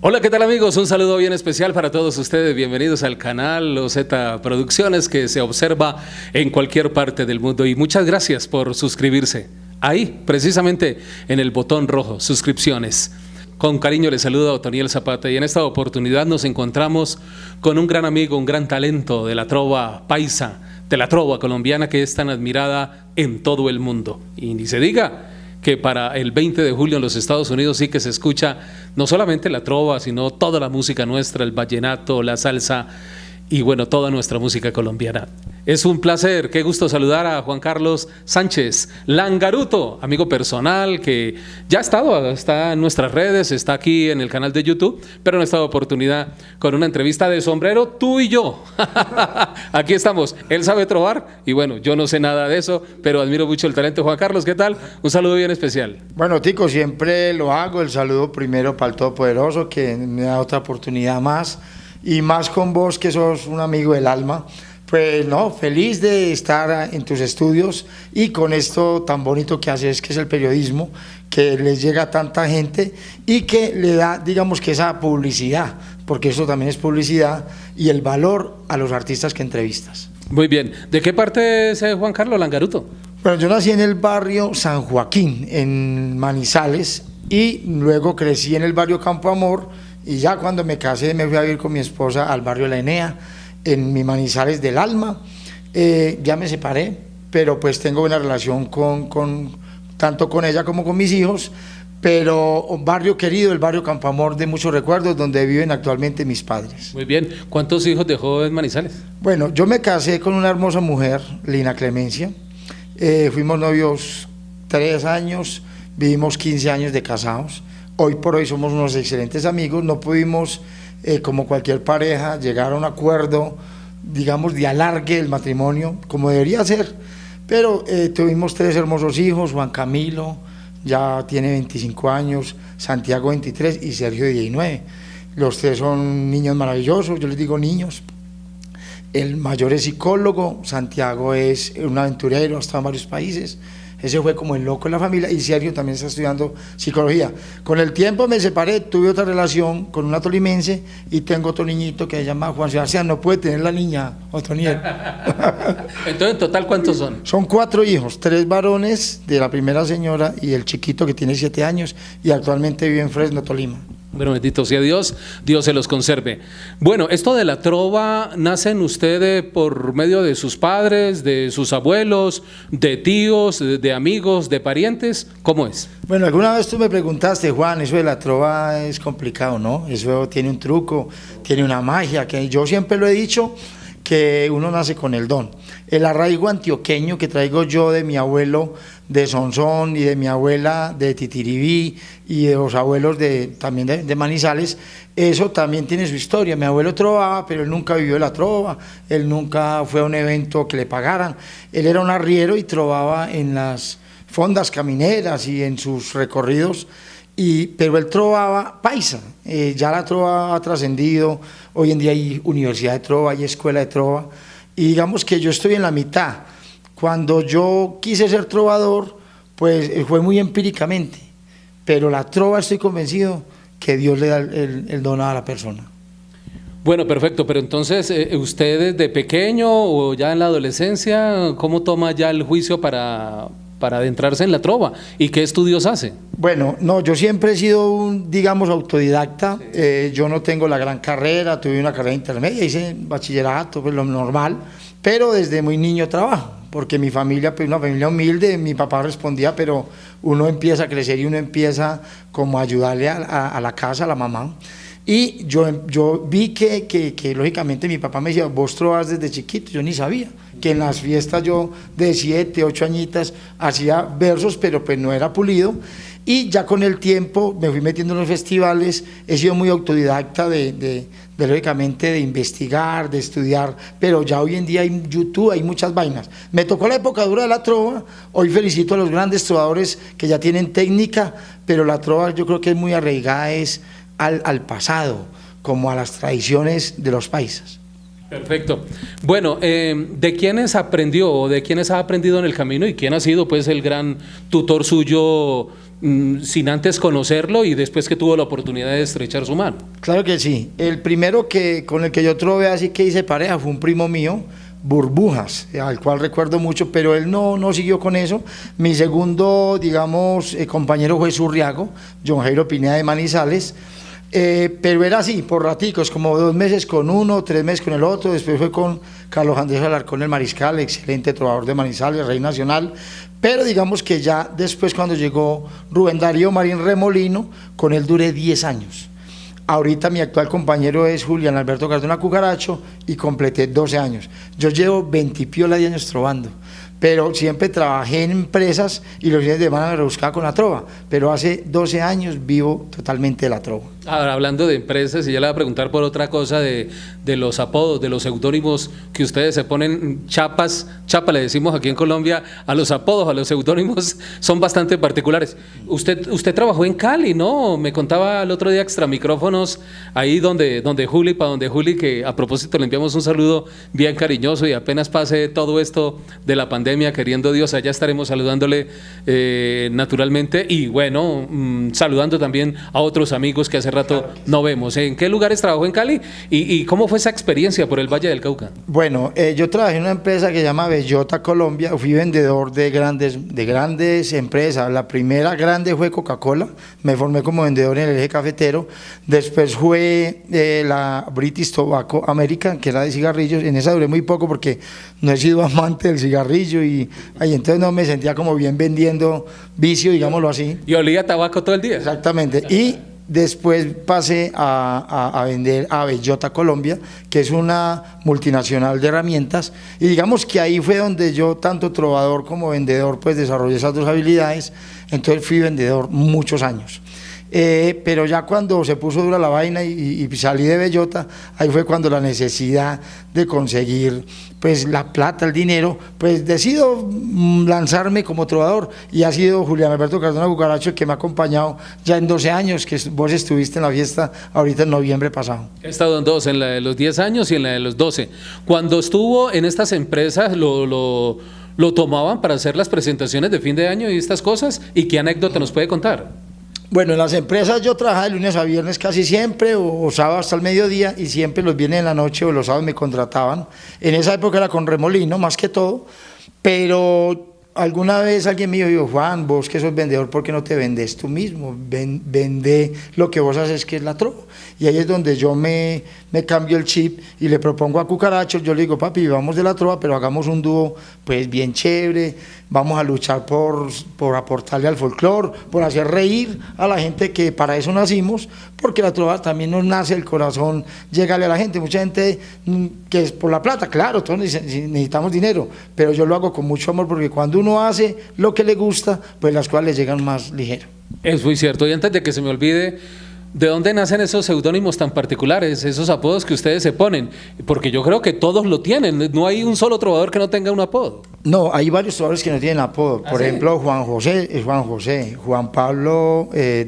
Hola, ¿qué tal amigos? Un saludo bien especial para todos ustedes. Bienvenidos al canal Z Producciones que se observa en cualquier parte del mundo y muchas gracias por suscribirse. Ahí, precisamente en el botón rojo, suscripciones. Con cariño les saluda Otoniel Zapata y en esta oportunidad nos encontramos con un gran amigo, un gran talento de la trova paisa, de la trova colombiana que es tan admirada en todo el mundo. Y ni se diga que para el 20 de julio en los Estados Unidos sí que se escucha no solamente la trova, sino toda la música nuestra, el vallenato, la salsa y bueno, toda nuestra música colombiana. Es un placer, qué gusto saludar a Juan Carlos Sánchez Langaruto, amigo personal que ya ha estado, está en nuestras redes, está aquí en el canal de YouTube, pero en esta oportunidad con una entrevista de sombrero, tú y yo. aquí estamos, él sabe trobar y bueno, yo no sé nada de eso, pero admiro mucho el talento. Juan Carlos, ¿qué tal? Un saludo bien especial. Bueno, Tico, siempre lo hago, el saludo primero para el Todopoderoso que me da otra oportunidad más y más con vos que sos un amigo del alma. Pues no, feliz de estar en tus estudios y con esto tan bonito que haces, que es el periodismo, que les llega a tanta gente y que le da, digamos que esa publicidad, porque eso también es publicidad, y el valor a los artistas que entrevistas. Muy bien. ¿De qué parte es eh, Juan Carlos Langaruto? Bueno, yo nací en el barrio San Joaquín, en Manizales, y luego crecí en el barrio Campo Amor, y ya cuando me casé me fui a vivir con mi esposa al barrio La Enea, en mi Manizales del Alma. Eh, ya me separé, pero pues tengo una relación con, con, tanto con ella como con mis hijos, pero un barrio querido, el barrio Campamor de muchos recuerdos, donde viven actualmente mis padres. Muy bien, ¿cuántos hijos dejó en Manizales? Bueno, yo me casé con una hermosa mujer, Lina Clemencia, eh, fuimos novios tres años, vivimos 15 años de casados, hoy por hoy somos unos excelentes amigos, no pudimos eh, como cualquier pareja, llegar a un acuerdo, digamos, de alargue el matrimonio, como debería ser. Pero eh, tuvimos tres hermosos hijos, Juan Camilo, ya tiene 25 años, Santiago 23 y Sergio 19. Los tres son niños maravillosos, yo les digo niños. El mayor es psicólogo, Santiago es un aventurero, ha estado en varios países. Ese fue como el loco en la familia y Sergio también está estudiando psicología. Con el tiempo me separé, tuve otra relación con una tolimense y tengo otro niñito que se llama Juan Sebastián. No puede tener la niña, Otoniel. Entonces, ¿en total cuántos son? Son cuatro hijos, tres varones de la primera señora y el chiquito que tiene siete años y actualmente vive en Fresno, Tolima. Bueno, bendito sea Dios, Dios se los conserve. Bueno, esto de la trova, ¿nacen ustedes por medio de sus padres, de sus abuelos, de tíos, de, amigos, de parientes? ¿Cómo es? Bueno, alguna vez tú me preguntaste, Juan, eso de la trova es complicado, ¿no? Eso tiene un truco, tiene una magia, que yo siempre lo he dicho, que uno nace con el don. El arraigo antioqueño que traigo yo de mi abuelo de Sonsón y de mi abuela de Titiribí y de los abuelos de, también de, Manizales, eso también tiene su historia. Mi abuelo trovaba, pero él nunca vivió la trova, él nunca fue a un evento que le pagaran. Él era un arriero y trovaba en las fondas camineras y en sus recorridos, y, pero él trovaba paisa, eh, ya la trova ha trascendido, hoy en día hay universidad de trova, hay escuela de trova, y digamos que yo estoy en la mitad, cuando yo quise ser trovador, pues eh, fue muy empíricamente, pero la trova estoy convencido que Dios le da el, don a la persona. Bueno, perfecto, pero entonces, eh, ¿usted desde pequeño o ya en la adolescencia, cómo toma ya el juicio para, para adentrarse en la trova? ¿Y qué estudios hace? Bueno, no, yo siempre he sido un, digamos, autodidacta. Eh, yo no tengo la gran carrera, tuve una carrera intermedia, hice bachillerato, pues lo normal, pero desde muy niño trabajo porque mi familia, pues una familia humilde, mi papá respondía, pero uno empieza a crecer y uno empieza como a ayudarle a, la casa, a la mamá. Y yo, yo vi que, que, que, lógicamente mi papá me decía, vos trovas desde chiquito, yo ni sabía, en las fiestas yo de siete, ocho añitas hacía versos, pero pues no era pulido, y ya con el tiempo me fui metiendo en los festivales, he sido muy autodidacta de, de, lógicamente de investigar, de estudiar, pero ya hoy en día hay YouTube, hay muchas vainas. Me tocó la época dura de la trova, hoy felicito a los grandes trovadores que ya tienen técnica, pero la trova yo creo que es muy arraigada es al, al pasado como a las tradiciones de los paisas. Perfecto. Bueno, eh, ¿de quiénes aprendió o de quiénes ha aprendido en el camino y quién ha sido pues el gran tutor suyo mm, sin antes conocerlo y después que tuvo la oportunidad de estrechar su mano? Claro que sí. El primero que con el que yo trové así que hice pareja fue un primo mío, Burbujas, al cual recuerdo mucho, pero él no, no siguió con eso. Mi segundo, digamos, eh, compañero fue Surriago, John Jairo Pineda de Manizales. Eh, pero era así, por raticos, como dos meses con uno, tres meses con el otro, después fue con Carlos Andrés Alarcón el Mariscal, excelente trovador de Manizales, rey nacional, pero digamos que ya después cuando llegó Rubén Darío Marín Remolino, con él duré 10 años. Ahorita mi actual compañero es Julián Alberto Cardona Cucaracho y completé 12 años. Yo llevo 20 piola de años trovando pero siempre trabajé en empresas y los fines de semana me rebuscaba con la trova, pero hace 12 años vivo totalmente de la trova. Ahora, hablando de empresas, y ya le voy a preguntar por otra cosa de, de los apodos, de los seudónimos que ustedes se ponen chapas, chapa le decimos aquí en Colombia, a los apodos, a los seudónimos, son bastante particulares. Usted, usted trabajó en Cali, ¿no? Me contaba el otro día extra micrófonos, ahí donde, donde Juli, para donde Juli, que a propósito le enviamos un saludo bien cariñoso y apenas pase todo esto de la pandemia, queriendo Dios, allá estaremos saludándole eh, naturalmente y bueno, mm, saludando también a otros amigos que hace rato no vemos. ¿En qué lugares trabajó en Cali y, cómo fue esa experiencia por el Valle del Cauca? Bueno, eh, yo trabajé en una empresa que se llama Bellota Colombia, fui vendedor de grandes, de grandes empresas. La primera grande fue Coca-Cola, me formé como vendedor en el eje cafetero. Después fue eh, la British Tobacco American, que era de cigarrillos. En esa duré muy poco porque no he sido amante del cigarrillo y ahí entonces no me sentía como bien vendiendo vicio, digámoslo así. Y olía tabaco todo el día. Exactamente. Y Después pasé a, vender a Bellota Colombia, que es una multinacional de herramientas, y digamos que ahí fue donde yo, tanto trovador como vendedor, pues desarrollé esas dos habilidades, entonces fui vendedor muchos años. Eh, pero ya cuando se puso dura la vaina y, salí de Bellota, ahí fue cuando la necesidad de conseguir pues la plata, el dinero, pues decido mm, lanzarme como trovador y ha sido Julián Alberto Cardona Bucaracho que me ha acompañado ya en 12 años, que vos estuviste en la fiesta ahorita en noviembre pasado. He estado en dos, en la de los 10 años y en la de los 12. Cuando estuvo en estas empresas, lo, lo, lo tomaban para hacer las presentaciones de fin de año y estas cosas, ¿y qué anécdota nos puede contar? Bueno, en las empresas yo trabajaba de lunes a viernes casi siempre, o, sábado hasta el mediodía, y siempre los viernes en la noche o los sábados me contrataban. En esa época era con remolino, más que todo, pero alguna vez alguien me dijo, Juan, vos que sos vendedor, ¿por qué no te vendes tú mismo? vende lo que vos haces, que es la trova. Y ahí es donde yo me, me cambio el chip y le propongo a Cucaracho, yo le digo, papi, vamos de la trova, pero hagamos un dúo pues bien chévere, vamos a luchar por, por aportarle al folclore, por hacer reír a la gente que para eso nacimos, porque la trova también nos nace el corazón, llegale a la gente, mucha gente mm, que es por la plata, claro, todos necesitamos dinero, pero yo lo hago con mucho amor porque cuando uno hace lo que le gusta, pues las le llegan más ligero. Es muy cierto, y antes de que se me olvide, ¿De dónde nacen esos seudónimos tan particulares, esos apodos que ustedes se ponen? Porque yo creo que todos lo tienen, no hay un solo trovador que no tenga un apodo. No, hay varios trovadores que no tienen apodo. ¿Ah, Por ejemplo, Juan José es Juan José, Juan Pablo, eh,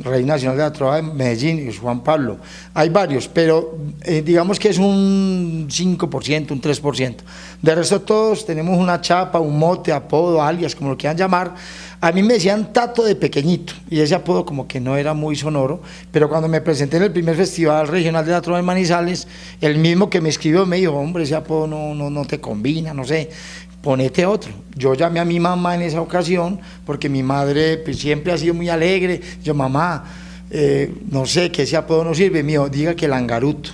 Rey Nacional de la Trova de Medellín es Juan Pablo. Hay varios, pero eh, digamos que es un 5%, un 3%. De resto todos tenemos una chapa, un mote, apodo, alias, como lo quieran llamar, a mí me decían Tato de pequeñito y ese apodo como que no era muy sonoro, pero cuando me presenté en el primer festival regional de la trova de Manizales, el mismo que me escribió me dijo, hombre, ese apodo no, no, no te combina, no sé, ponete otro. Yo llamé a mi mamá en esa ocasión porque mi madre pues, siempre ha sido muy alegre. Yo, mamá, eh, no sé, que ese apodo no sirve, mío, diga que Langaruto.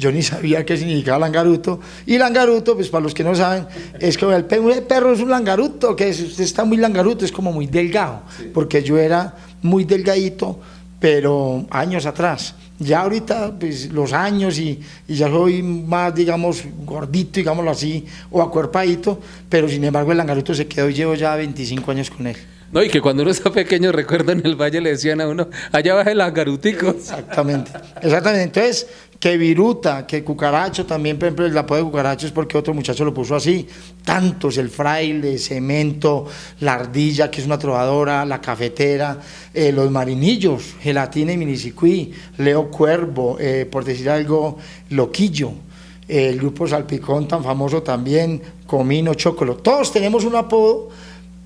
Yo ni sabía qué significaba langaruto. Y langaruto, pues para los que no saben, es como el perro es un langaruto, que usted está muy langaruto, es como muy delgado, porque yo era muy delgadito, pero años atrás. Ya ahorita, pues los años y, ya soy más, digamos, gordito, digámoslo así, o acuerpadito, pero sin embargo el langaruto se quedó y llevo ya 25 años con él. No, y que cuando uno está pequeño, recuerdo en el valle le decían a uno, allá baja el langarutico. Exactamente, exactamente. Entonces, que viruta, que cucaracho también, por ejemplo, el apodo de cucaracho es porque otro muchacho lo puso así. Tantos, el fraile, cemento, la ardilla, que es una trovadora, la cafetera, eh, los marinillos, gelatina y minicicuí, Leo Cuervo, eh, por decir algo, Loquillo, el grupo Salpicón tan famoso también, Comino, Chocolo. Todos tenemos un apodo,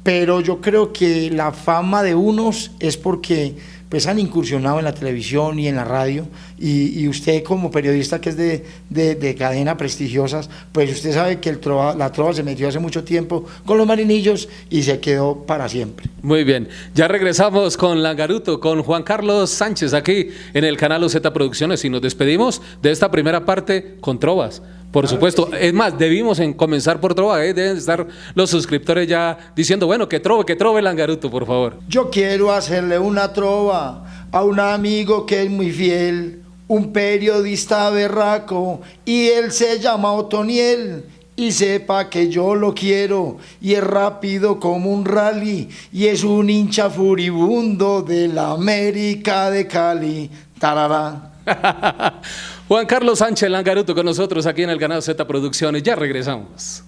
pero yo creo que la fama de unos es porque pues han incursionado en la televisión y en la radio y, usted como periodista que es de, de, cadena prestigiosas, pues usted sabe que el la trova se metió hace mucho tiempo con los marinillos y se quedó para siempre. Muy bien, ya regresamos con Langaruto, con Juan Carlos Sánchez aquí en el canal OZ Producciones y nos despedimos de esta primera parte con trovas. Por supuesto, es más, debimos en comenzar por Trova, ¿eh? deben estar los suscriptores ya diciendo, bueno, que trove, que trove Langaruto, por favor. Yo quiero hacerle una trova a un amigo que es muy fiel, un periodista berraco, y él se llama Otoniel. Y sepa que yo lo quiero, y es rápido como un rally, y es un hincha furibundo de la América de Cali. Tarará. Juan Carlos Sánchez Langaruto con nosotros aquí en el canal Z Producciones. Ya regresamos.